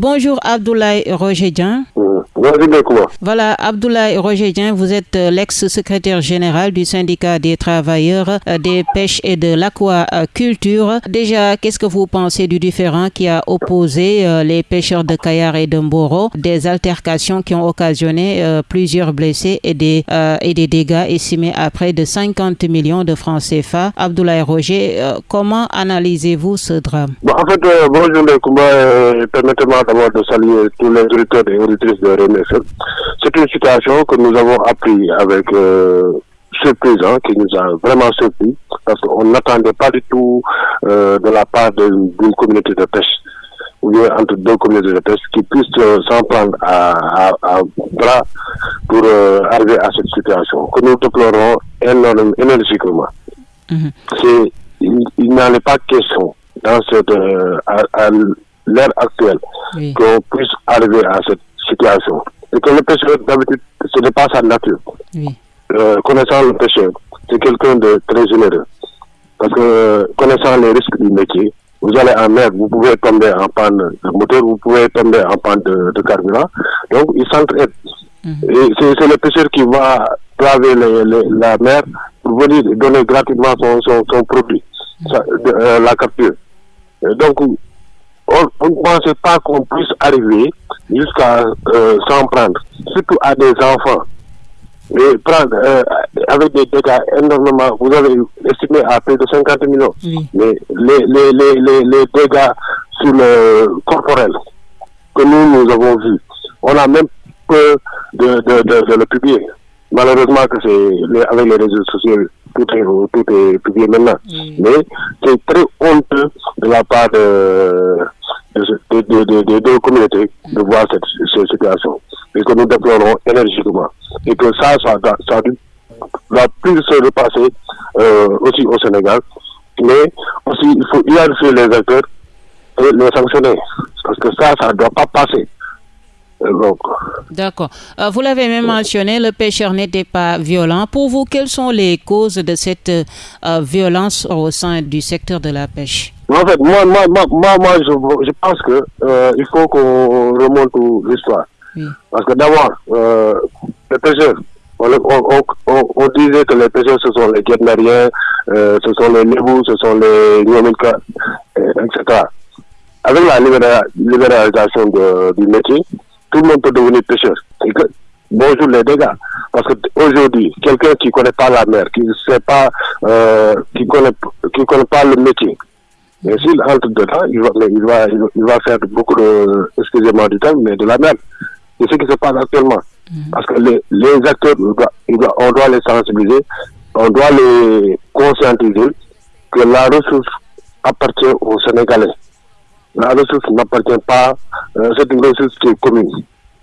Bonjour Abdoulaye Roger Voilà, Abdoulaye Roger vous êtes euh, l'ex-secrétaire général du syndicat des travailleurs euh, des pêches et de l'aquaculture. Déjà, qu'est-ce que vous pensez du différent qui a opposé euh, les pêcheurs de Kayar et de Mboro, des altercations qui ont occasionné plusieurs blessés et des, et des dégâts estimés à près de 50 millions de francs CFA. Abdoulaye Roger, comment analysez-vous ce drame? En fait, bonjour permettez-moi d'abord de saluer tous les auditeurs et auditrices de c'est une situation que nous avons appris avec euh, surprise, hein, qui nous a vraiment surpris, parce qu'on n'attendait pas du tout euh, de la part d'une communauté de pêche, ou bien entre deux communautés de pêche, qui puissent euh, s'en prendre à, à, bras pour euh, arriver à cette situation, que nous déplorons énormément, énergiquement. Mm-hmm. Il, n'en est pas question dans cette, à, l'ère actuelle qu'on puisse arriver à cette situation et que le pêcheur, d'habitude, ce n'est pas sa nature. Euh, connaissant le pêcheur, c'est quelqu'un de très généreux. Parce que connaissant les risques du métier, vous allez en mer, vous pouvez tomber en panne de moteur, vous pouvez tomber en panne de, carburant. Donc, il s'entraide. Mhm. Et c'est le pêcheur qui va traver la mer pour venir donner gratuitement son, son, produit, mhm. euh, la capture. donc, on ne pensait pas qu'on puisse arriver jusqu'à euh, s'en prendre, surtout à des enfants. Et prendre euh, avec des dégâts énormément, vous avez estimé à plus de 50 millions. Mais les, les, les, les, dégâts sur le corporel que nous, nous avons vus, on a même peur de, de, de, le publier. Malheureusement que c'est avec les réseaux sociaux, tout est, tout est publié maintenant. Mais c'est très honteux de la part de des deux communautés de voir cette, situation et que nous déplorons énergiquement et que ça, ça, ça, va plus se repasser euh, aussi au Sénégal. Mais aussi, il faut identifier les acteurs et les sanctionner parce que ça, ça ne doit pas passer. D'accord. Euh, vous l'avez même mentionné, le pêcheur n'était pas violent. Pour vous, quelles sont les causes de cette euh, violence au sein du secteur de la pêche? En fait, moi, moi, moi, moi je, je, pense que euh, il faut qu'on remonte l'histoire. Parce que d'abord, les pêcheurs, on, on, disait que les pêcheurs, ce sont les guetneriens, ce sont les nébous, ce sont les Nyomilka, etc. Avec la libéralisation du métier, tout le monde peut devenir pêcheur. bonjour les dégâts. Parce qu'aujourd'hui, quelqu'un qui ne connaît pas la mer, qui ne sait pas, euh, qui connaît, qui connaît pas le métier, mais s'il entre dedans, il va, il va, il va faire beaucoup de, excusez-moi du temps, mais de la mer. C'est ce qui se passe actuellement. Mm. Parce que les, les acteurs, on doit les sensibiliser, on doit les conscientiser que la ressource appartient aux Sénégalais. La ressource n'appartient pas, euh, c'est une ressource qui est commune.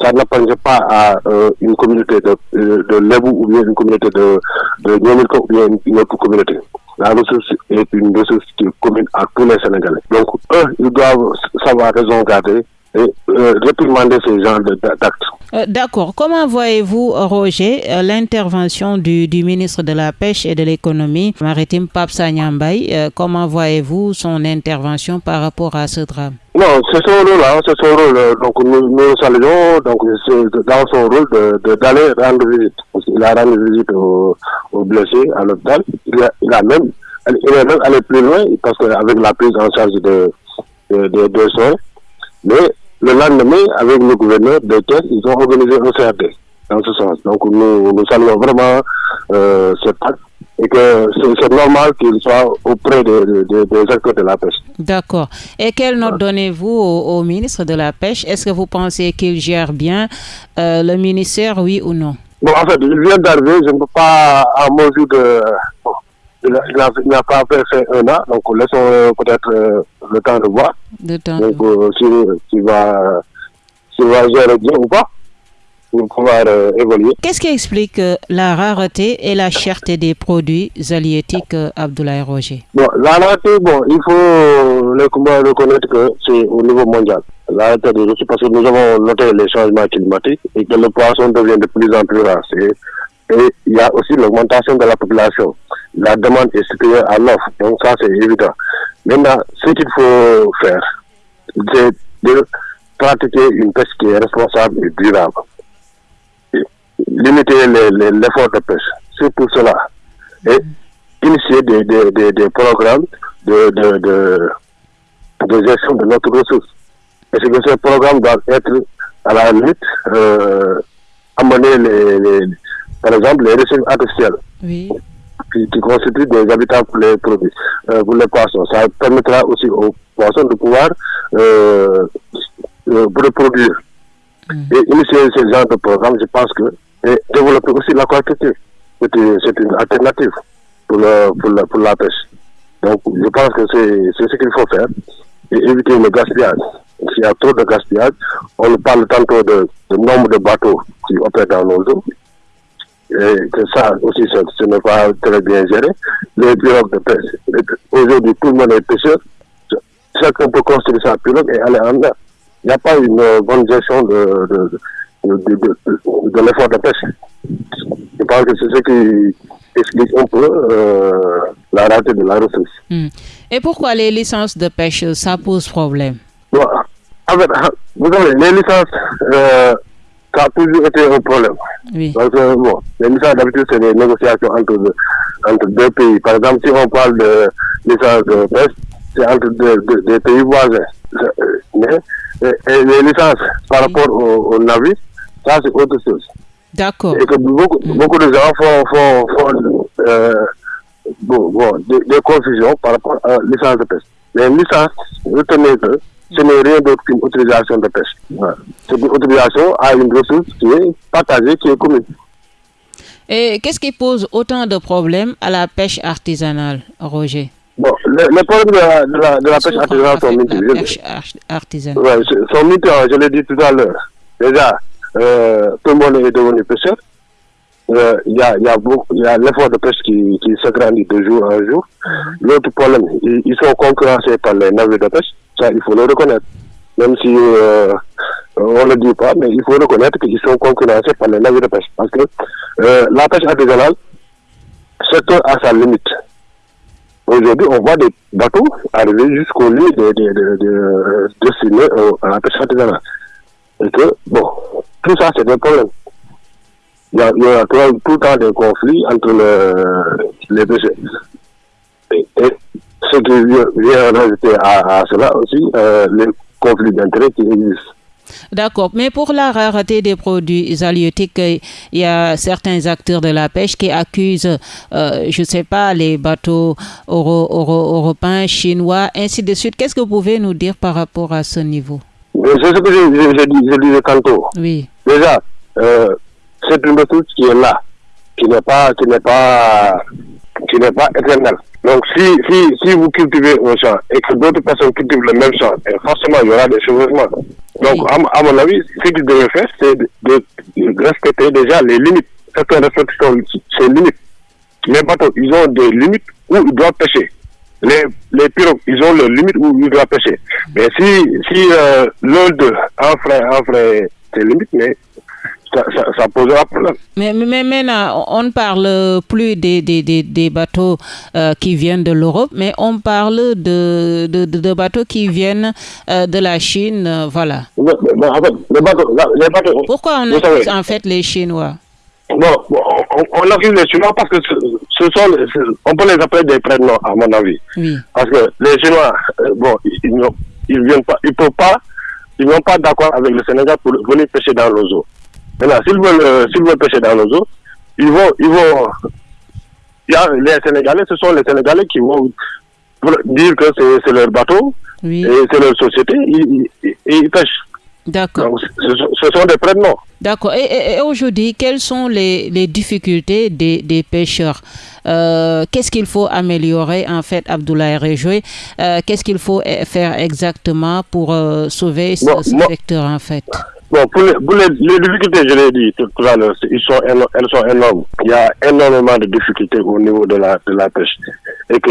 Ça n'appartient pas à euh, une communauté de, de, de ou bien une communauté de, de ou bien une, autre communauté. La ressource est une ressource qui est commune à tous les Sénégalais. Donc, eux, ils doivent savoir raison garder et euh, réprimander ces genres d'actes. Euh, d'accord. Comment voyez-vous, Roger, euh, l'intervention du, du, ministre de la Pêche et de l'Économie maritime, Pape Sanyambay Comment voyez-vous son intervention par rapport à ce drame? Non, c'est son rôle, hein, c'est son rôle. Donc nous, nous saluons, donc dans son rôle d'aller rendre visite. Il a rendu visite aux, blessés à l'hôpital. Il, il, a même, il est même allé plus loin parce qu'avec la prise en charge de, de, de, de soins. Mais le lendemain, avec le gouverneur de Thiès, ils ont organisé un CRD dans ce sens. Donc nous, nous saluons vraiment euh, cet et que c'est normal qu'il soit auprès des acteurs de la pêche. D'accord. Et quelle note donnez-vous au, ministre de la Pêche? Est-ce que vous pensez qu'il gère bien euh, le ministère, oui ou non? Bon, en fait, il vient d'arriver, je ne peux pas, à mesure de il n'a pas fait un an, donc laissons euh, peut-être euh, le temps de voir. Le temps donc, euh, si, va, si va gérer bien ou pas pour pouvoir évoluer. Qu'est-ce qui explique la rareté et la cherté des produits halieutiques, Abdoulaye Roger? Bon, La rareté, bon, il faut le, reconnaître que c'est au niveau mondial. La rareté des parce que nous avons noté les changements climatiques et que le poisson devient de plus en plus rare. Et il y a aussi l'augmentation de la population la demande est supérieure à l'offre. Donc ça, c'est évident. Maintenant, ce qu'il faut faire, c'est de pratiquer une pêche qui est responsable et durable. Limiter l'effort de pêche. C'est pour cela. Et initier des, des, des, programmes de, de, de, gestion de notre ressource. Et c'est que ce programme doit être à la limite euh, amener les, les, par exemple les ressources artificielles. Oui qui, constituent des habitats pour les produits, euh, pour les poissons. Ça permettra aussi aux poissons de pouvoir euh, euh reproduire. Mm. Et initier ce genre de programme, je pense que et développer aussi l'aquaculture. C'est une alternative pour, pour, la, pêche. Donc, je pense que c'est ce qu'il faut faire et éviter le gaspillage. S'il y a trop de gaspillage, on parle tantôt de, de nombre de bateaux qui opèrent dans nos eaux et que ça aussi, ce n'est pas très bien géré. Les pirogues de pêche, aujourd'hui, tout le monde est pêcheur. Chacun peut construire sa pirogue et aller en mer. Il n'y a pas une bonne gestion de, de, de, de l'effort de pêche. Je pense que c'est ce qui explique un peu euh, la rareté de la ressource. Hmm. Et pourquoi les licences de pêche, ça pose problème? Bon, fait, Vous savez, les licences, euh, ça a toujours été un problème. Oui. Parce que, bon, les licences d'habitude, c'est des négociations entre, entre deux pays. Par exemple, si on parle de licences de pêche, c'est entre deux, pays voisins. Mais et, les licences par rapport aux au navires, ça c'est autre chose. D'accord. Et que beaucoup, mm. beaucoup de gens font, font, font euh, bon, bon, des, confusions par rapport à la licence de pêche. Mais une licence, retenez que ce n'est rien d'autre qu'une autorisation de pêche. Voilà. C'est une autorisation à une ressource qui est partagée, qui est commune. Et qu'est-ce qui pose autant de problèmes à la pêche artisanale, Roger? Bon, les, les problèmes de la, de la, de la pêche artisanale sont multiples. Pêche artisanale. Ouais, sont multiples, je l'ai dit tout à l'heure. Déjà, euh, tout le monde est devenu pêcheur. Euh, il y a, y a, y a l'effort de pêche qui, qui s'agrandit de jour en jour. Mm-hmm. L'autre problème, ils, ils, sont concurrencés par les navires de pêche. Ça, il faut le reconnaître. Même si euh, on ne le dit pas, mais il faut reconnaître qu'ils sont concurrencés par les navires de pêche. Parce que la pêche artisanale, c'est à sa limite. Aujourd'hui, on voit des bateaux arriver jusqu'au lieu de, de, de, de à la pêche artisanale. Et que, bon, tout ça, c'est un problème. Il y a, tout, le temps des conflits entre le, les pêcheurs. Et, ce qui vient rajouter à, à cela aussi, euh, les conflits d'intérêts qui existent. D'accord, mais pour la rareté des produits halieutiques, il y a certains acteurs de la pêche qui accusent, euh, je ne sais pas, les bateaux euro, euro, européens, chinois, ainsi de suite. Qu'est-ce que vous pouvez nous dire par rapport à ce niveau? C'est ce que je, disais tantôt. Oui. Déjà, euh, c'est une ressource qui est là, qui n'est pas, qui n'est pas, qui n'est pas éternelle. Donc, si, si, si vous cultivez un champ et que d'autres personnes cultivent le même champ, forcément, il y aura des changements. Donc, à, mon avis, ce qu'ils devraient faire, c'est de, respecter déjà les limites. Certains respectent ces limites. Les bateaux, ils ont des limites où ils doivent pêcher. Les, les pirogues, ils ont leurs limites où ils doivent pêcher. Mais si, si euh, l'un d'eux ces limites, mais ça, ça, posera problème. Mais, mais, maintenant, on ne parle plus des, des, des, bateaux euh, qui viennent de l'Europe, mais on parle de, de, de, bateaux qui viennent euh, de la Chine, euh, voilà. Mais, les bateaux, les bateaux, Pourquoi on accuse en fait les Chinois? Bon, on, on, accuse les Chinois parce que ce, sont, on peut les appeler des prénoms, à mon avis. Oui. Parce que les Chinois, bon, ils, ils viennent pas, ils peuvent pas, ils n'ont pas d'accord avec le Sénégal pour venir pêcher dans nos eaux. Maintenant, s'ils veulent, euh, s'ils veulent pêcher dans nos eaux, ils vont, ils vont, il y a les Sénégalais, ce sont les Sénégalais qui vont dire que c'est leur bateau et c'est leur société, ils, ils, pêchent. D'accord. Ce, sont des prénoms. D'accord. Et, aujourd'hui, quelles sont les, les difficultés des, des pêcheurs? Euh, Qu'est-ce qu'il faut améliorer, en fait, Abdoulaye Rejoué euh, Qu'est-ce qu'il faut faire exactement pour sauver ce, secteur, en fait? Bon, pour les, difficultés, je l'ai dit tout, à l'heure, elles sont énormes. Il y a énormément de difficultés au niveau de la, de la pêche. Et que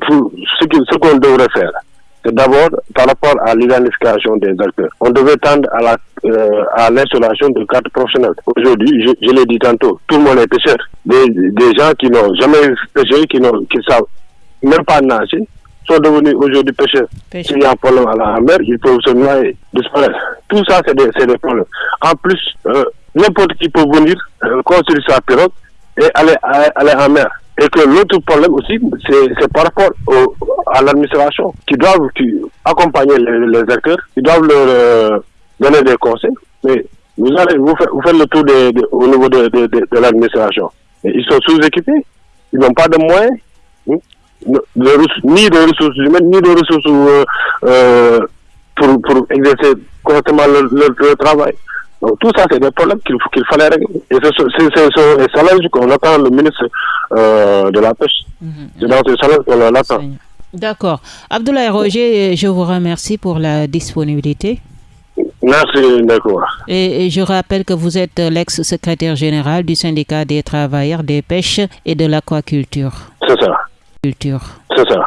ce qu'on devrait faire, c'est d'abord par rapport à l'identification des acteurs. On devait tendre à euh, l'installation de cartes professionnelles. Aujourd'hui, je, l'ai dit tantôt, tout le monde est pêcheur. Des, gens qui n'ont jamais pêché, qui qui savent même pas nager, sont devenus aujourd'hui pêcheurs. S'il y a un problème à la mer, ils peuvent se noyer, disparaître. Tout ça, c'est des, des, problèmes. En plus, euh, n'importe qui peut venir euh, construire sa pirogue et aller, aller en mer. Et que l'autre problème aussi, c'est par rapport au, à l'administration qui doivent qui, accompagner les, les, acteurs, qui doivent leur euh, donner des conseils. Mais vous, allez, vous, faites, vous faites le tour de, de, au niveau de, de l'administration. Ils sont sous-équipés, ils n'ont pas de moyens, ni de ressources humaines, ni de ressources euh, euh, pour, pour exercer correctement leur, leur, travail. Donc tout ça, c'est des problèmes qu'il qu'il fallait régler. Et c'est challenge qu'on attend le ministre euh, de la Pêche. Mm -hmm. C'est dans ce challenge qu'on l'attend. D'accord. Abdoulaye Roger, je vous remercie pour la disponibilité. Merci, d'accord. Et, et, je rappelle que vous êtes l'ex-secrétaire général du syndicat des travailleurs des pêches et de l'aquaculture. C'est ça. C'est ça.